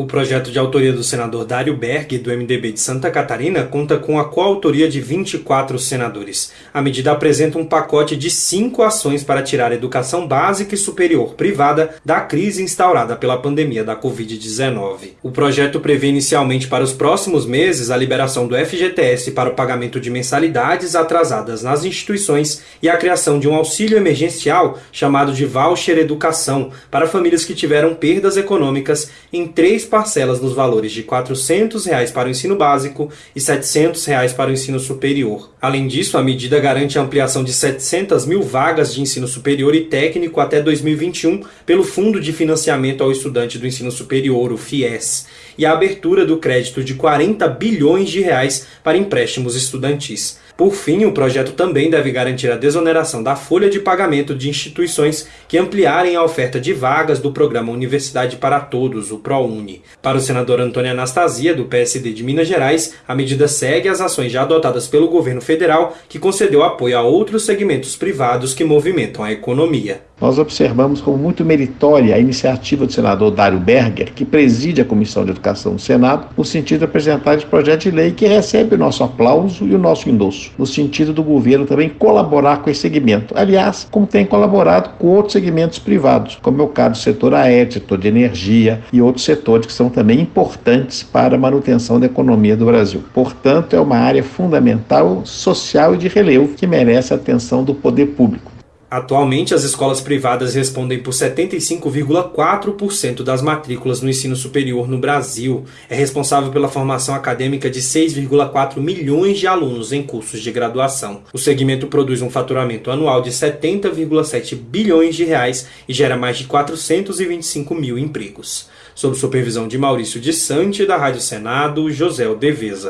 O projeto de autoria do senador Dário Berg, do MDB de Santa Catarina, conta com a coautoria de 24 senadores. A medida apresenta um pacote de cinco ações para tirar a educação básica e superior privada da crise instaurada pela pandemia da Covid-19. O projeto prevê inicialmente para os próximos meses a liberação do FGTS para o pagamento de mensalidades atrasadas nas instituições e a criação de um auxílio emergencial chamado de Voucher Educação para famílias que tiveram perdas econômicas em três parcelas nos valores de 400 reais para o ensino básico e 700 reais para o ensino superior. Além disso, a medida garante a ampliação de 700 mil vagas de ensino superior e técnico até 2021 pelo Fundo de Financiamento ao Estudante do Ensino Superior, o FIES, e a abertura do crédito de 40 bilhões de reais para empréstimos estudantis. Por fim, o projeto também deve garantir a desoneração da folha de pagamento de instituições que ampliarem a oferta de vagas do programa Universidade para Todos, o ProUni. Para o senador Antônio Anastasia, do PSD de Minas Gerais, a medida segue as ações já adotadas pelo governo federal, que concedeu apoio a outros segmentos privados que movimentam a economia. Nós observamos como muito meritória a iniciativa do senador Dário Berger, que preside a Comissão de Educação do Senado, no sentido de apresentar esse projeto de lei que recebe o nosso aplauso e o nosso endosso, no sentido do governo também colaborar com esse segmento. Aliás, como tem colaborado com outros segmentos privados, como é o caso do setor aéreo, setor de energia e outros setores que são também importantes para a manutenção da economia do Brasil. Portanto, é uma área fundamental, social e de relevo que merece a atenção do poder público. Atualmente, as escolas privadas respondem por 75,4% das matrículas no ensino superior no Brasil. É responsável pela formação acadêmica de 6,4 milhões de alunos em cursos de graduação. O segmento produz um faturamento anual de 70,7 bilhões de reais e gera mais de 425 mil empregos. Sob supervisão de Maurício de Sante, da Rádio Senado, José Deveza.